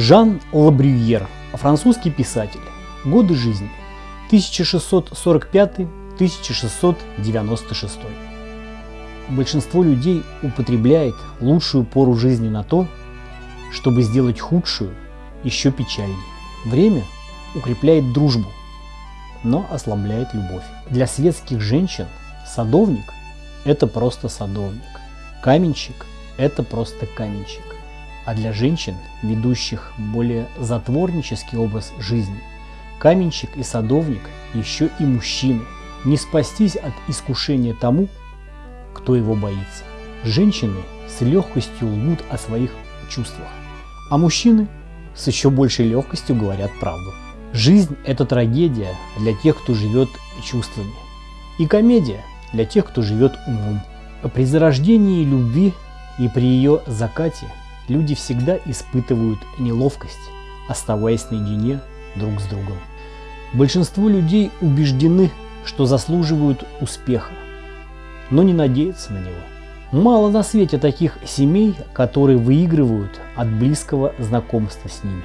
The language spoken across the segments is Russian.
Жан Лабрюер, французский писатель. Годы жизни 1645-1696. Большинство людей употребляет лучшую пору жизни на то, чтобы сделать худшую еще печальнее. Время укрепляет дружбу, но ослабляет любовь. Для светских женщин садовник – это просто садовник, каменщик – это просто каменщик. А для женщин, ведущих более затворнический образ жизни, каменщик и садовник еще и мужчины. Не спастись от искушения тому, кто его боится. Женщины с легкостью лгут о своих чувствах, а мужчины с еще большей легкостью говорят правду. Жизнь – это трагедия для тех, кто живет чувствами, и комедия для тех, кто живет умом. При зарождении любви и при ее закате люди всегда испытывают неловкость, оставаясь наедине друг с другом. Большинство людей убеждены, что заслуживают успеха, но не надеются на него. Мало на свете таких семей, которые выигрывают от близкого знакомства с ними.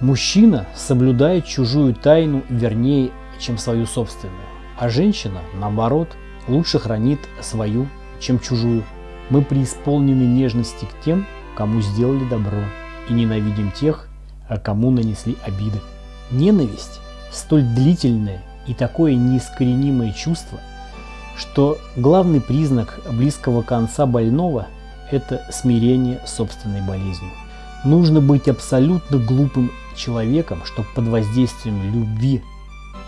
Мужчина соблюдает чужую тайну вернее, чем свою собственную, а женщина, наоборот, лучше хранит свою, чем чужую. Мы преисполнены нежности к тем, кому сделали добро, и ненавидим тех, кому нанесли обиды. Ненависть – столь длительное и такое неискоренимое чувство, что главный признак близкого конца больного – это смирение собственной болезнью. Нужно быть абсолютно глупым человеком, чтобы под воздействием любви,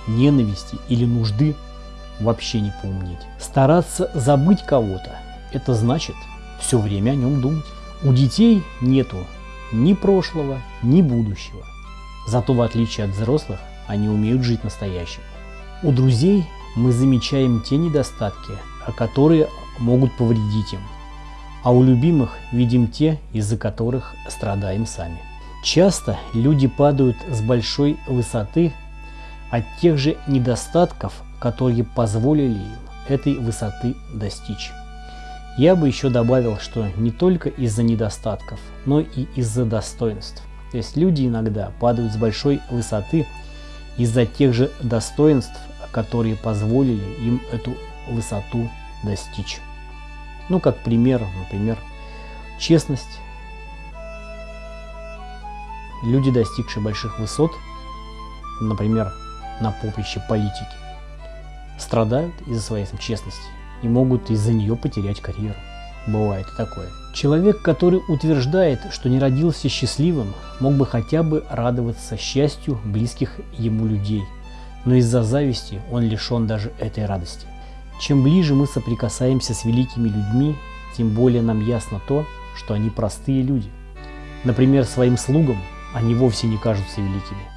ненависти или нужды вообще не поумнеть. Стараться забыть кого-то – это значит все время о нем думать. У детей нету ни прошлого, ни будущего. Зато в отличие от взрослых, они умеют жить настоящим. У друзей мы замечаем те недостатки, которые могут повредить им, а у любимых видим те, из-за которых страдаем сами. Часто люди падают с большой высоты от тех же недостатков, которые позволили им этой высоты достичь. Я бы еще добавил, что не только из-за недостатков, но и из-за достоинств. То есть люди иногда падают с большой высоты из-за тех же достоинств, которые позволили им эту высоту достичь. Ну, как пример, например, честность. Люди, достигшие больших высот, например, на поприще политики, страдают из-за своей честности и могут из-за нее потерять карьеру. Бывает и такое. Человек, который утверждает, что не родился счастливым, мог бы хотя бы радоваться счастью близких ему людей, но из-за зависти он лишен даже этой радости. Чем ближе мы соприкасаемся с великими людьми, тем более нам ясно то, что они простые люди. Например, своим слугам они вовсе не кажутся великими.